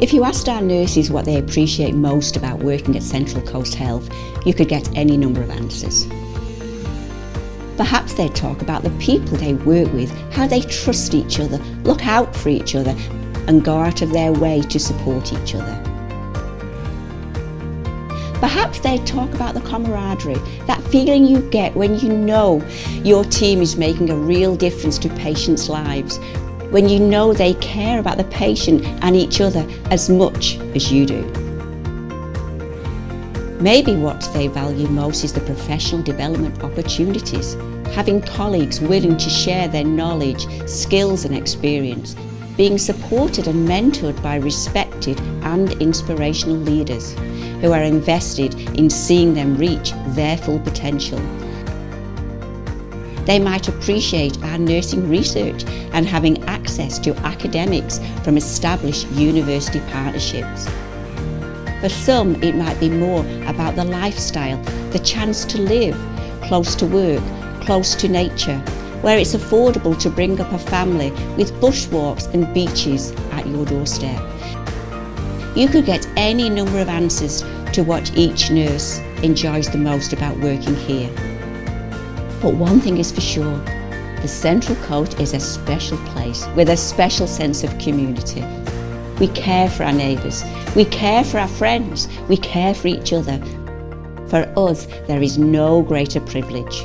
If you asked our nurses what they appreciate most about working at Central Coast Health, you could get any number of answers. Perhaps they'd talk about the people they work with, how they trust each other, look out for each other and go out of their way to support each other. Perhaps they'd talk about the camaraderie, that feeling you get when you know your team is making a real difference to patients' lives, when you know they care about the patient and each other as much as you do. Maybe what they value most is the professional development opportunities, having colleagues willing to share their knowledge, skills and experience, being supported and mentored by respected and inspirational leaders who are invested in seeing them reach their full potential. They might appreciate our nursing research and having access to academics from established university partnerships. For some, it might be more about the lifestyle, the chance to live close to work, close to nature, where it's affordable to bring up a family with bushwalks and beaches at your doorstep. You could get any number of answers to what each nurse enjoys the most about working here. But one thing is for sure, the Central Coast is a special place with a special sense of community. We care for our neighbours, we care for our friends, we care for each other. For us, there is no greater privilege.